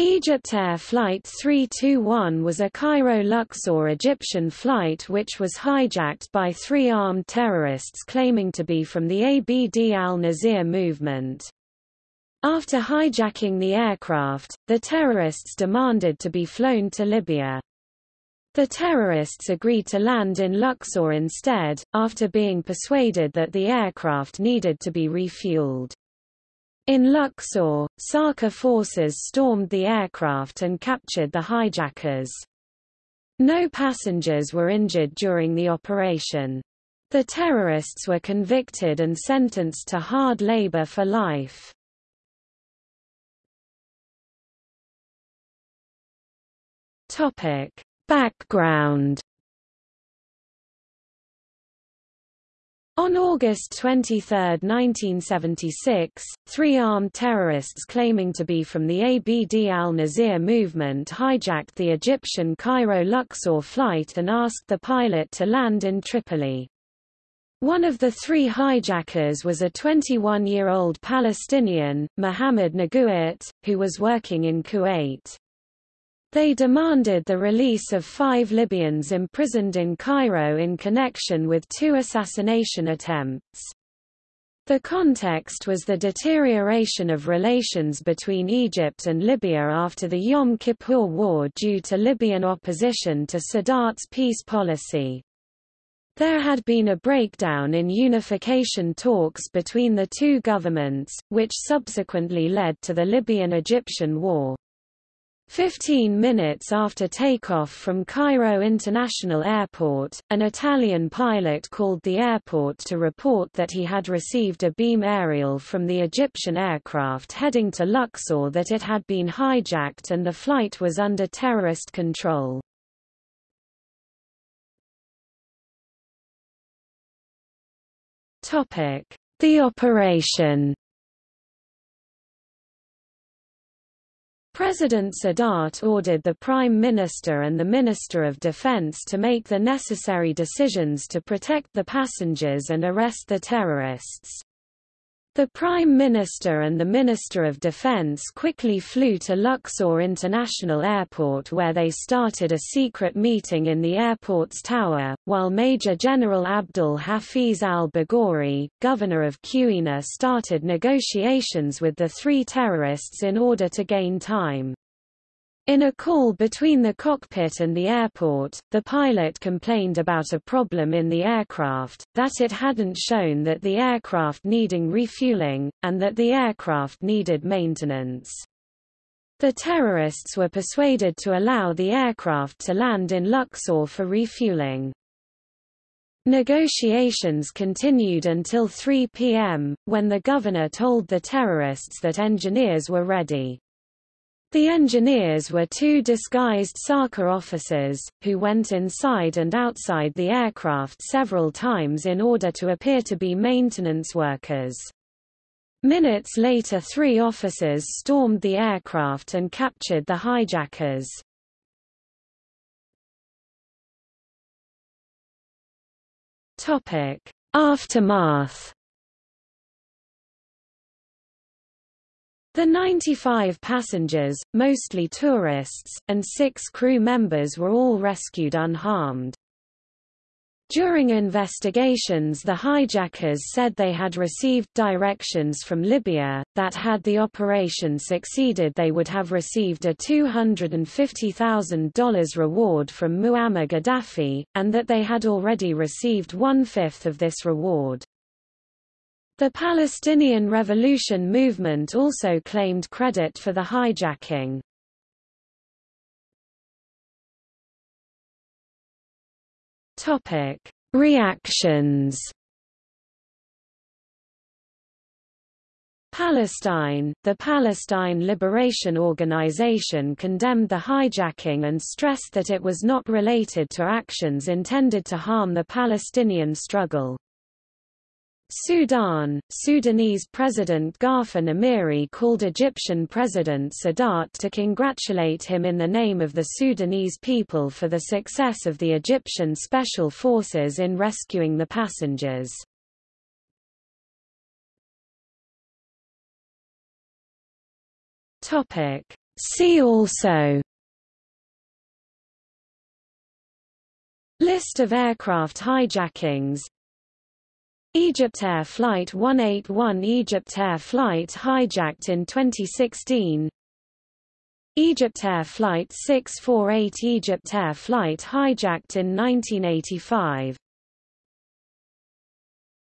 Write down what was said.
Egyptair Flight 321 was a Cairo-Luxor Egyptian flight which was hijacked by three armed terrorists claiming to be from the Abd al-Nazir movement. After hijacking the aircraft, the terrorists demanded to be flown to Libya. The terrorists agreed to land in Luxor instead, after being persuaded that the aircraft needed to be refueled. In Luxor, Sarka forces stormed the aircraft and captured the hijackers. No passengers were injured during the operation. The terrorists were convicted and sentenced to hard labor for life. Topic: Background On August 23, 1976, three armed terrorists claiming to be from the Abd al-Nazir movement hijacked the Egyptian Cairo-Luxor flight and asked the pilot to land in Tripoli. One of the three hijackers was a 21-year-old Palestinian, Mohammed Naguit, who was working in Kuwait. They demanded the release of five Libyans imprisoned in Cairo in connection with two assassination attempts. The context was the deterioration of relations between Egypt and Libya after the Yom Kippur War due to Libyan opposition to Sadat's peace policy. There had been a breakdown in unification talks between the two governments, which subsequently led to the Libyan-Egyptian War. Fifteen minutes after takeoff from Cairo International Airport, an Italian pilot called the airport to report that he had received a beam aerial from the Egyptian aircraft heading to Luxor that it had been hijacked and the flight was under terrorist control. The operation President Sadat ordered the Prime Minister and the Minister of Defense to make the necessary decisions to protect the passengers and arrest the terrorists. The Prime Minister and the Minister of Defense quickly flew to Luxor International Airport where they started a secret meeting in the airport's tower, while Major General Abdul Hafiz al-Baghori, governor of Qena started negotiations with the three terrorists in order to gain time. In a call between the cockpit and the airport, the pilot complained about a problem in the aircraft, that it hadn't shown that the aircraft needing refueling, and that the aircraft needed maintenance. The terrorists were persuaded to allow the aircraft to land in Luxor for refueling. Negotiations continued until 3 p.m., when the governor told the terrorists that engineers were ready. The engineers were two disguised Sarka officers, who went inside and outside the aircraft several times in order to appear to be maintenance workers. Minutes later three officers stormed the aircraft and captured the hijackers. Aftermath The 95 passengers, mostly tourists, and six crew members were all rescued unharmed. During investigations the hijackers said they had received directions from Libya, that had the operation succeeded they would have received a $250,000 reward from Muammar Gaddafi, and that they had already received one-fifth of this reward. The Palestinian Revolution movement also claimed credit for the hijacking. Topic: Reactions. Palestine, the Palestine Liberation Organization condemned the hijacking and stressed that it was not related to actions intended to harm the Palestinian struggle. Sudan, Sudanese President Gaafar Nimeiry called Egyptian President Sadat to congratulate him in the name of the Sudanese people for the success of the Egyptian Special Forces in rescuing the passengers. See also List of aircraft hijackings Egyptair Flight 181 Egyptair Flight hijacked in 2016 Egyptair Flight 648 Egyptair Flight hijacked in 1985